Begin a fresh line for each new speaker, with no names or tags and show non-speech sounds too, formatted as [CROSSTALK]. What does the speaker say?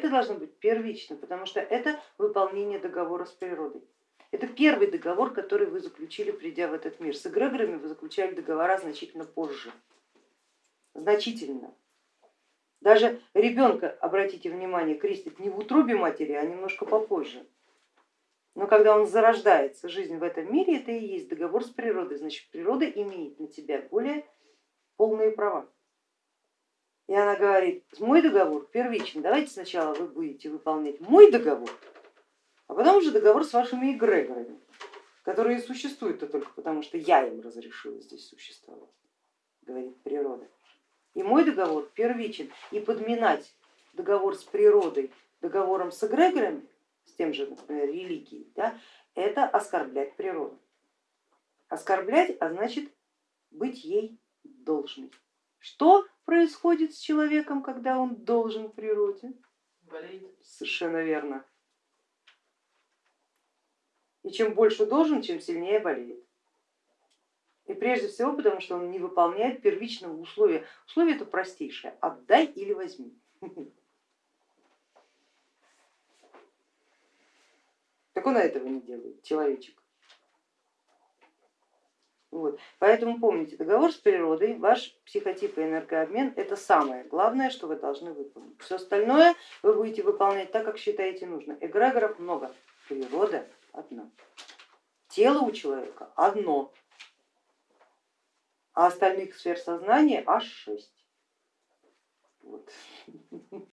это должно быть первично, потому что это выполнение договора с природой. Это первый договор, который вы заключили, придя в этот мир. С эгрегорами вы заключали договора значительно позже, значительно. Даже ребенка, обратите внимание, крестит не в утробе матери, а немножко попозже. Но когда он зарождается, жизнь в этом мире, это и есть договор с природой, значит природа имеет на тебя более полные права. И она говорит, мой договор первичный, давайте сначала вы будете выполнять мой договор, а потом уже договор с вашими эгрегорами, которые существуют-то только потому, что я им разрешила здесь существовать, говорит природа. И мой договор первичен. И подминать договор с природой договором с эгрегорами, с тем же, например, религией, да, это оскорблять природу. Оскорблять, а значит быть ей должной. Что происходит с человеком, когда он должен природе?
Болеет.
Совершенно верно. И чем больше должен, чем сильнее болеет. И прежде всего потому, что он не выполняет первичного условия. Условие это простейшее, отдай или возьми. [LAUGHS] Так он этого не делает, человечек. Вот. Поэтому помните, договор с природой, ваш психотип и энергообмен это самое главное, что вы должны выполнить. Все остальное вы будете выполнять так, как считаете нужно. Эгрегоров много, природа одна. Тело у человека одно, а остальных сфер сознания аж шесть. Вот. [LAUGHS]